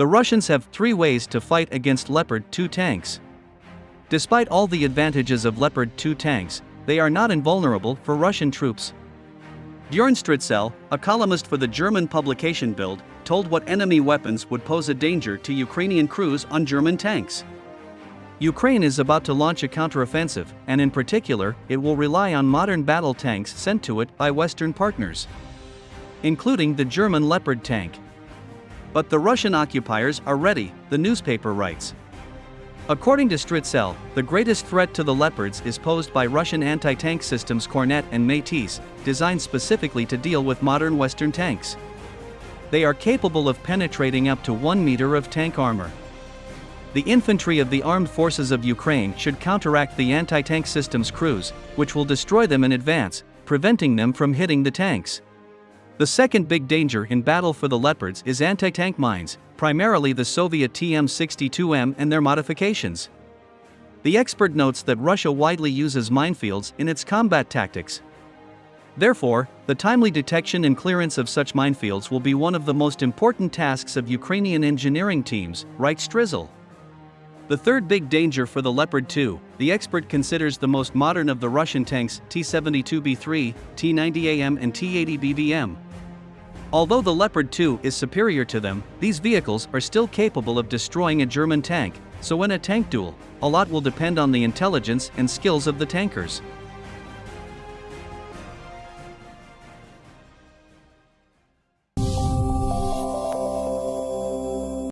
The Russians have three ways to fight against Leopard 2 tanks. Despite all the advantages of Leopard 2 tanks, they are not invulnerable for Russian troops. Bjorn Stritzel, a columnist for the German publication Bild, told what enemy weapons would pose a danger to Ukrainian crews on German tanks. Ukraine is about to launch a counteroffensive, and in particular, it will rely on modern battle tanks sent to it by Western partners, including the German Leopard tank. But the Russian occupiers are ready, the newspaper writes. According to Stritzel, the greatest threat to the Leopards is posed by Russian anti-tank systems Kornet and Metis, designed specifically to deal with modern Western tanks. They are capable of penetrating up to 1 meter of tank armor. The infantry of the armed forces of Ukraine should counteract the anti-tank system's crews, which will destroy them in advance, preventing them from hitting the tanks. The second big danger in battle for the Leopards is anti-tank mines, primarily the Soviet TM62M and their modifications. The expert notes that Russia widely uses minefields in its combat tactics. Therefore, the timely detection and clearance of such minefields will be one of the most important tasks of Ukrainian engineering teams, writes Stritzel. The third big danger for the Leopard 2, the expert considers the most modern of the Russian tanks T-72B3, T-90AM and T-80BVM. Although the Leopard 2 is superior to them, these vehicles are still capable of destroying a German tank, so in a tank duel, a lot will depend on the intelligence and skills of the tankers.